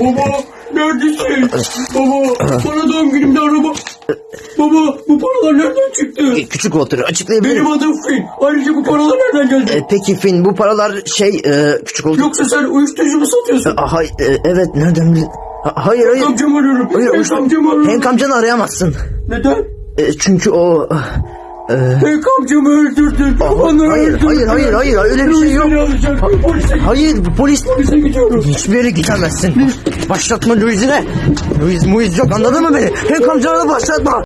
Baba neredesin? Baba bana doğum günümde araba. Baba bu paralar nereden çıktı? Küçük Walter açıklayabilir Benim miyim? adım Finn. Ayrıca bu paralar nereden geldi? E, peki Finn bu paralar şey e, küçük Walter. Yoksa sen uyuşturucu mu satıyorsun? Ha, hay, e, evet nereden bildin? Ha, hayır hayır. Amcamı arıyorum. Hayır, Hank amcamı arıyorum. Hank amcanı arayamazsın. Neden? E, çünkü o... Hank amcamı öldürdün. Onu hayır, öldürdün. hayır, hayır, hayır, öyle bir şey yok. Polise, Hayır polis... polise gidiyorum. Hiçbir yere gidemezsin. Başlatma Louis'ine. Louis, Louis yok anladın mı beni? Hank amcanı başlatma.